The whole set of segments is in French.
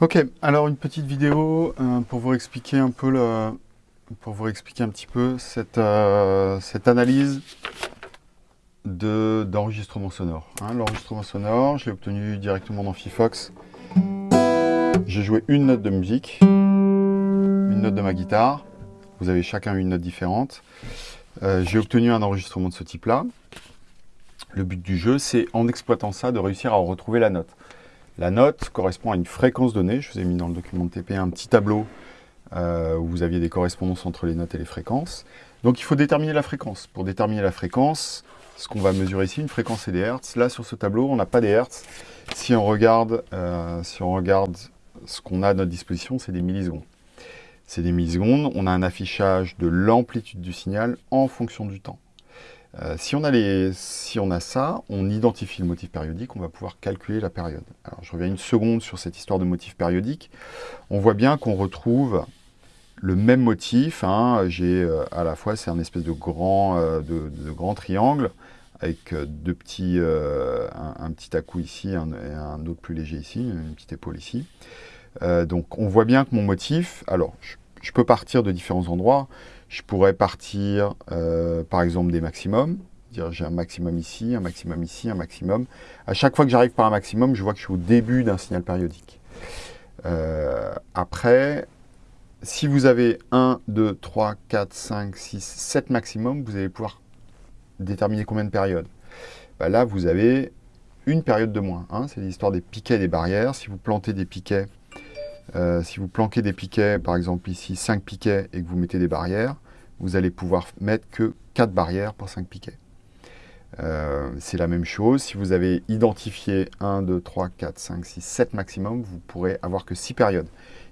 Ok, alors une petite vidéo euh, pour vous expliquer un peu pour vous expliquer un petit peu cette, euh, analyse d'enregistrement sonore. Hein. L'enregistrement sonore, je l'ai obtenu directement dans Fifox. J'ai joué une note de musique, une note de ma guitare. Vous avez chacun une note différente. Euh, j'ai obtenu un enregistrement de ce type-là. Le but du jeu, c'est en exploitant ça, de réussir à retrouver la note. La note correspond à une fréquence donnée. Je vous ai mis dans le document de TP un petit tableau euh, où vous aviez des correspondances entre les notes et les fréquences. Donc il faut déterminer la fréquence. Pour déterminer la fréquence, ce qu'on va mesurer ici, une fréquence et des hertz. Là, sur ce tableau, on n'a pas des hertz. Si on regarde, euh, si on regarde ce qu'on a à notre disposition, c'est des millisecondes. C'est des millisecondes. On a un affichage de l'amplitude du signal en fonction du temps. Euh, si, on a si, on a ça, on identifie le motif périodique, on va pouvoir calculer la période. Alors je reviens une seconde sur cette histoire de motif périodique. On voit bien qu'on retrouve le même motif. Hein. J'ai euh, à la fois, c'est un espèce de grand, euh, de, grand triangle avec deux petits, un, petit à ici et un autre plus léger ici, une petite épaule ici. donc on voit bien que mon motif, alors je peux partir de différents endroits. Je pourrais partir, euh, par exemple, des maximums. Dire j'ai un maximum ici, un maximum ici, un maximum. À chaque fois que j'arrive par un maximum, je vois que je suis au début d'un signal périodique. Euh, après, si vous avez 1, 2, 3, 4, 5, 6, 7 maximum, vous allez pouvoir déterminer combien de périodes. Bah là, vous avez une période de moins. Hein. C'est l'histoire des piquets et des barrières. Si vous plantez des piquets euh, si vous planquez des piquets, par exemple ici 5 piquets et que vous mettez des barrières, vous allez pouvoir mettre que 4 barrières pour 5 piquets. Euh, c'est la même chose, si vous avez identifié 1, 2, 3, 4, 5, 6, 7 maximum, vous pourrez avoir que 6 périodes.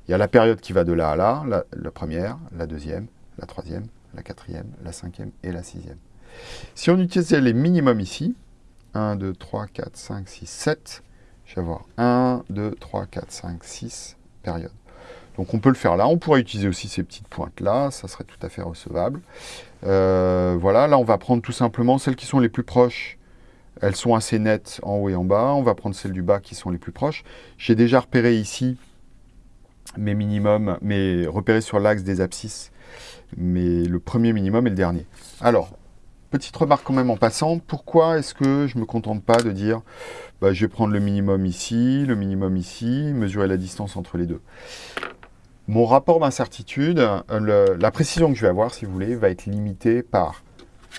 Il y a la période qui va de là à là, la, première, la deuxième, la troisième, la quatrième, la cinquième et la sixième. Si on utilisait les minimums ici, 1, 2, 3, 4, 5, 6, 7, je vais avoir 1, 2, 3, 4, 5, 6, Donc on peut le faire là. On pourrait utiliser aussi ces petites pointes là, ça serait tout à fait recevable. Euh, voilà, là on va prendre tout simplement celles qui sont les plus proches. Elles sont assez nettes en haut et en bas. On va prendre celles du bas qui sont les plus proches. J'ai déjà repéré ici mes minimums, mes repérés sur l'axe des abscisses, mais le premier minimum et le dernier. Alors, petite remarque quand même en passant, pourquoi est-ce que je ne me contente pas de dire bah, je vais prendre le minimum ici, le minimum ici, mesurer la distance entre les deux? Mon rapport d'incertitude, euh, la précision que je vais avoir, si vous voulez, va être limitée par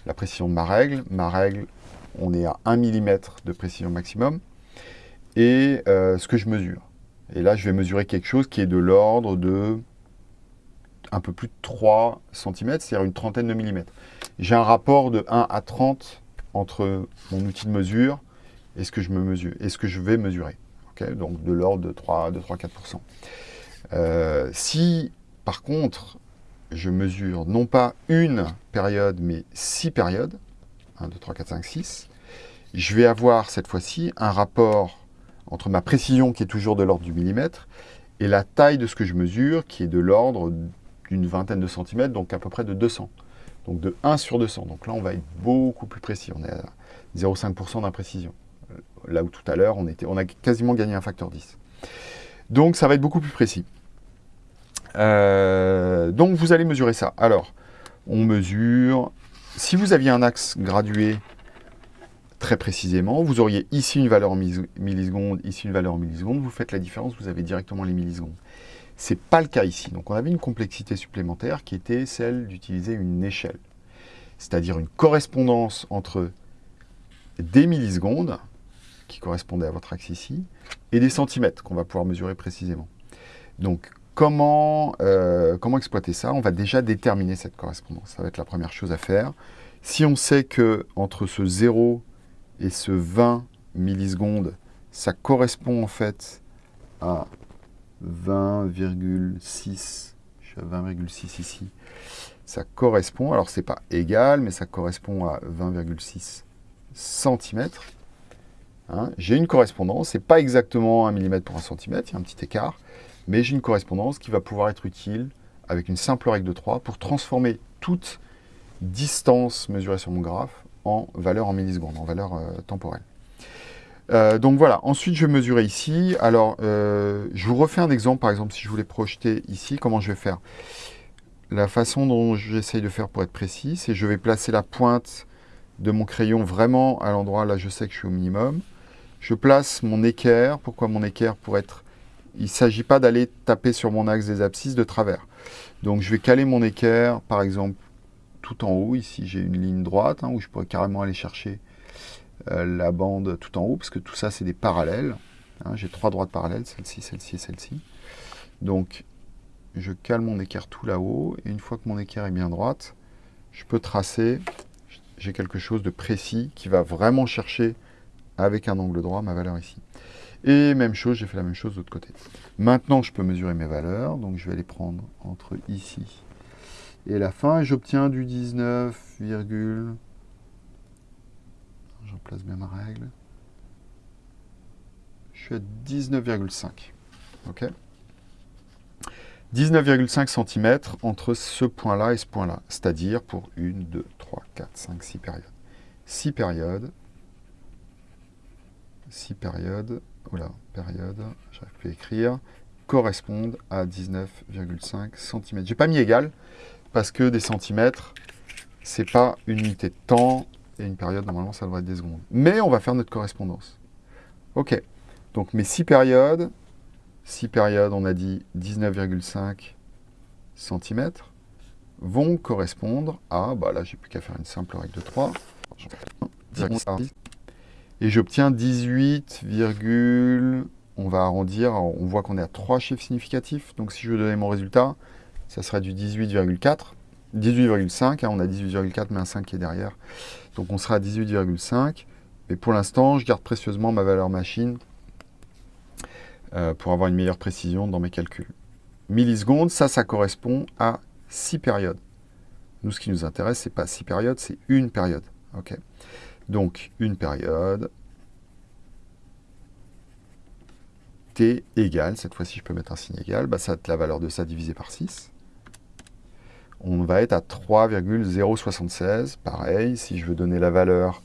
la précision de ma règle. Ma règle, on est à 1 mm de précision maximum, et euh, ce que je mesure. Et là, je vais mesurer quelque chose qui est de l'ordre de un peu plus de 3 cm, c'est-à-dire une trentaine de millimètres. J'ai un rapport de 1 à 30 entre mon outil de mesure et ce que je, me mesure, et ce que je vais mesurer. Donc de l'ordre de 3-4%. Euh, si, par contre, je mesure non pas une période, mais six périodes, 1, 2, 3, 4, 5, 6, je vais avoir cette fois-ci un rapport entre ma précision, qui est toujours de l'ordre du millimètre, et la taille de ce que je mesure, qui est de l'ordre d'une vingtaine de centimètres, donc à peu près de 200. Donc de 1 sur 200. Donc là, on va être beaucoup plus précis. On est à 0,5% d'imprécision. Euh, là où tout à l'heure, on, a quasiment gagné un facteur 10. Donc ça va être beaucoup plus précis. Euh, donc vous allez mesurer ça. Alors, on mesure... Si vous aviez un axe gradué très précisément, vous auriez ici une valeur en millisecondes, ici une valeur en millisecondes, vous faites la différence, vous avez directement les millisecondes. Ce n'est pas le cas ici. Donc on avait une complexité supplémentaire qui était celle d'utiliser une échelle. C'est-à-dire une correspondance entre des millisecondes, qui correspondaient à votre axe ici, et des centimètres qu'on va pouvoir mesurer précisément. Donc comment, euh, comment exploiter ça? On va déjà déterminer cette correspondance. Ça va être la première chose à faire. Si on sait que entre ce 0 et ce 20 millisecondes, ça correspond en fait à 20,6, je suis à 20,6 ici, ça correspond, alors c'est pas égal, mais ça correspond à 20,6 cm. Hein. j'ai une correspondance, c'est pas exactement 1 mm pour 1 cm, il y a un petit écart, mais j'ai une correspondance qui va pouvoir être utile avec une simple règle de 3 pour transformer toute distance mesurée sur mon graphe en valeur en millisecondes, en valeur euh, temporelle. Euh, donc voilà, ensuite je vais mesurer ici. Alors, euh, je vous refais un exemple, par exemple, si je voulais projeter ici, comment je vais faire? La façon dont j'essaye de faire pour être précis, c'est je vais placer la pointe de mon crayon vraiment à l'endroit, là je sais que je suis au minimum. Je place mon équerre, pourquoi mon équerre? Pour être... Il ne s'agit pas d'aller taper sur mon axe des abscisses de travers. Donc je vais caler mon équerre, par exemple, tout en haut. Ici j'ai une ligne droite, hein, où je pourrais carrément aller chercher la bande tout en haut, parce que tout ça, c'est des parallèles. Hein. J'ai trois droites parallèles, celle-ci, celle-ci et celle-ci. Donc, je cale mon équerre tout là-haut, et une fois que mon équerre est bien droite, je peux tracer, j'ai quelque chose de précis qui va vraiment chercher avec un angle droit ma valeur ici. Et même chose, j'ai fait la même chose de l'autre côté. Maintenant, je peux mesurer mes valeurs, donc je vais les prendre entre ici et la fin, et j'obtiens du 19, J'en place bien ma règle. Je suis à 19,5. OK 19,5 cm entre ce point-là et ce point-là. C'est-à-dire pour 1, 2, 3, 4, 5, 6 périodes. 6 périodes. 6 périodes. Oula, période, j'arrive plus à écrire. Correspondent à 19,5 cm. J'ai pas mis égal parce que des centimètres, c'est pas une unité de temps, et une période, normalement, ça devrait être des secondes. Mais on va faire notre correspondance. OK. Donc mes six périodes, six périodes, on a dit 19,5 cm, vont correspondre à, bah là, j'ai plus qu'à faire une simple règle de 3. Et j'obtiens 18, on va arrondir, on voit qu'on est à trois chiffres significatifs. Donc si je veux donner mon résultat, ça serait du 18,4. 18,5, hein, on a 18,4 mais un 5 qui est derrière. Donc on sera à 18,5. Mais pour l'instant, je garde précieusement ma valeur machine euh, pour avoir une meilleure précision dans mes calculs. Millisecondes, ça, ça correspond à 6 périodes. Nous, ce qui nous intéresse, ce n'est pas 6 périodes, c'est une période. Donc, une période, t égale, cette fois-ci je peux mettre un signe égal, bah, ça la valeur de ça divisé par 6 on va être à 3,076. Pareil, si je veux donner la valeur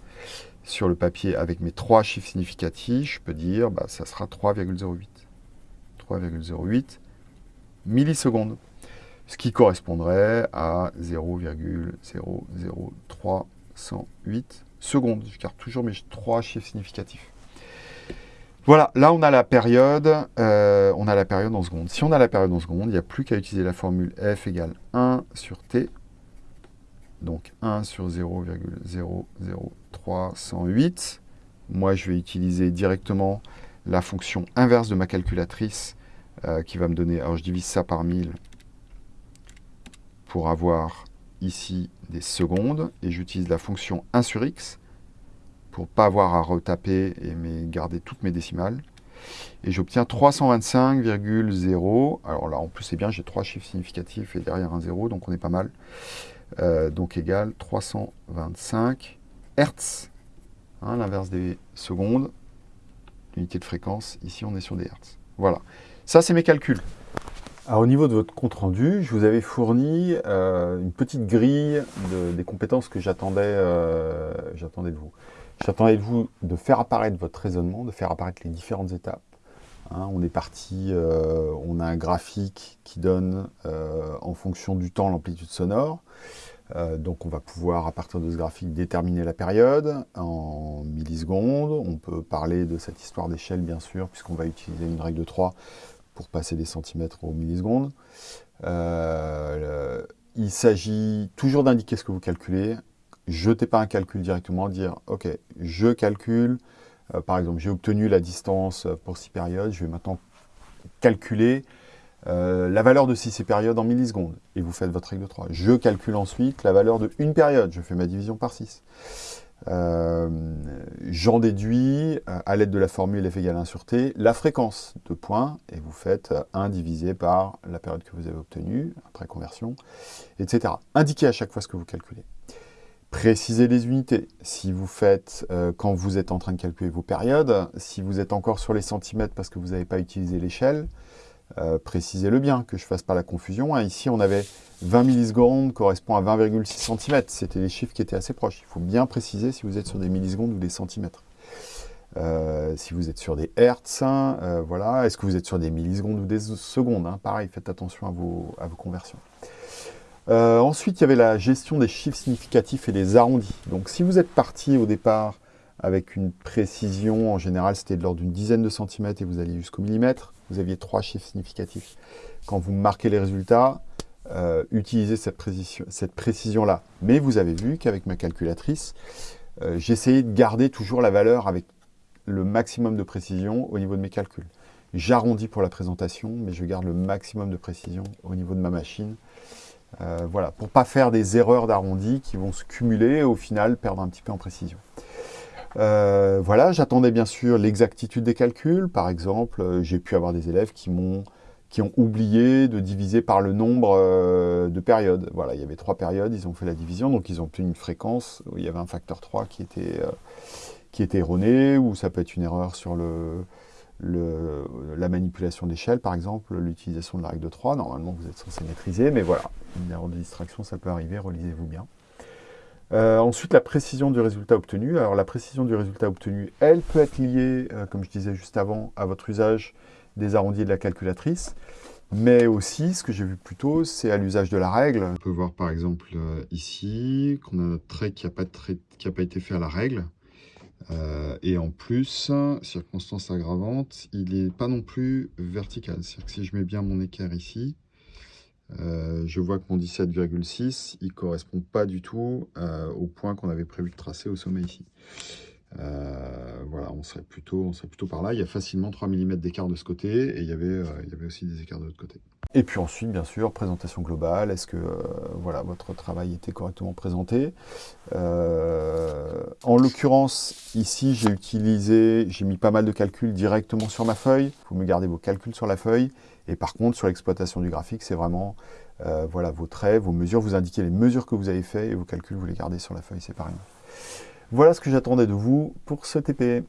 sur le papier avec mes trois chiffres significatifs, je peux dire bah, ça sera 3,08. 3,08 millisecondes. Ce qui correspondrait à 0,00308 secondes. Je garde toujours mes trois chiffres significatifs. Voilà, là on a la période, euh, on a la période en secondes. Si on a la période en secondes, il n'y a plus qu'à utiliser la formule f égale 1 sur t, donc 1 sur 0,00308. Moi je vais utiliser directement la fonction inverse de ma calculatrice euh, qui va me donner, alors je divise ça par 1000 pour avoir ici des secondes, et j'utilise la fonction 1 sur x, pour pas avoir à retaper et garder toutes mes décimales. Et j'obtiens 325,0. Alors là, en plus, c'est bien, j'ai trois chiffres significatifs et derrière un 0, donc on est pas mal. Euh, donc égal 325 Hertz, hein, l'inverse des secondes, unité de fréquence. Ici, on est sur des Hertz. Voilà. Ça, c'est mes calculs. Au niveau de votre compte-rendu, je vous avais fourni euh, une petite grille des compétences que j'attendais euh, de vous. J'attendais de vous de faire apparaître votre raisonnement, de faire apparaître les différentes étapes. Hein, on est parti, euh, on a un graphique qui donne euh, en fonction du temps l'amplitude sonore. Euh, donc on va pouvoir, à partir de ce graphique, déterminer la période en millisecondes. On peut parler de cette histoire d'échelle, bien sûr, puisqu'on va utiliser une règle de 3 pour passer des centimètres aux millisecondes. il s'agit toujours d'indiquer ce que vous calculez, jetez pas un calcul directement, dire « Ok, je calcule, euh, par exemple, j'ai obtenu la distance pour 6 périodes, je vais maintenant calculer euh, la valeur de 6 périodes en millisecondes. » Et vous faites votre règle de 3. Je calcule ensuite la valeur de une période, je fais ma division par 6. Euh, j'en déduis, à l'aide de la formule f égale 1 sur t, la fréquence de points, et vous faites 1 divisé par la période que vous avez obtenue, après conversion, etc. Indiquez à chaque fois ce que vous calculez. Précisez les unités. Si vous faites, euh, quand vous êtes en train de calculer vos périodes, si vous êtes encore sur les centimètres parce que vous n'avez pas utilisé l'échelle, euh, précisez-le bien, que je ne fasse pas la confusion. Hein. Ici, on avait 20 millisecondes correspond à 20,6 cm. C'était les chiffres qui étaient assez proches. Il faut bien préciser si vous êtes sur des millisecondes ou des centimètres. euh, si vous êtes sur des hertz, euh, voilà. Est-ce que vous êtes sur des millisecondes ou des secondes hein. Pareil, faites attention à vos conversions. Euh, ensuite, il y avait la gestion des chiffres significatifs et des arrondis. Donc, si vous êtes parti au départ avec une précision, en général, c'était de l'ordre d'une dizaine de centimètres et vous alliez jusqu'au millimètre, vous aviez trois chiffres significatifs. Quand vous marquez les résultats, utilisez cette précision-là. Cette précision Mais vous avez vu qu'avec ma calculatrice, j'essayais de garder toujours la valeur avec le maximum de précision au niveau de mes calculs. J'arrondis pour la présentation, mais je garde le maximum de précision au niveau de ma machine. Euh, voilà, pour ne pas faire des erreurs d'arrondi qui vont se cumuler et au final perdre un petit peu en précision. Euh, voilà, j'attendais bien sûr l'exactitude des calculs. Par exemple, euh, j'ai pu avoir des élèves qui m'ont qui ont oublié de diviser par le nombre de périodes. Voilà, il y avait trois périodes, ils ont fait la division, donc ils ont obtenu une fréquence où il y avait un facteur 3 qui était, qui est erroné, ou ça peut être une erreur sur le, la manipulation d'échelle, par exemple, l'utilisation de la règle de 3. Normalement, vous êtes censé maîtriser, mais voilà, une erreur de distraction, ça peut arriver, relisez-vous bien. Euh, ensuite, la précision du résultat obtenu. Alors, la précision du résultat obtenu, elle peut être liée, euh, comme je disais juste avant, à votre usage des arrondis de la calculatrice. Mais aussi, ce que j'ai vu plus tôt, c'est à l'usage de la règle. On peut voir par exemple euh, ici qu'on a notre trait qui n'a pas, été fait à la règle. Euh, et en plus, circonstance aggravante, il n'est pas non plus vertical. C'est-à-dire que si je mets bien mon équerre ici, euh, je vois que mon 17,6, il ne correspond pas du tout euh, au point qu'on avait prévu de tracer au sommet ici. Voilà, on serait, plutôt, par là. Il y a facilement 3 mm d'écart de ce côté et il y avait, il y avait aussi des écarts de l'autre côté. Et puis ensuite, bien sûr, présentation globale. Est-ce que euh, voilà, votre travail était correctement présenté? Euh, En l'occurrence, ici, j'ai utilisé, j'ai mis pas mal de calculs directement sur ma feuille. Vous me gardez vos calculs sur la feuille. Et par contre, sur l'exploitation du graphique, c'est vraiment euh, voilà, vos traits, vos mesures. Vous indiquez les mesures que vous avez faites et vos calculs, vous les gardez sur la feuille séparément. Voilà ce que j'attendais de vous pour ce TP.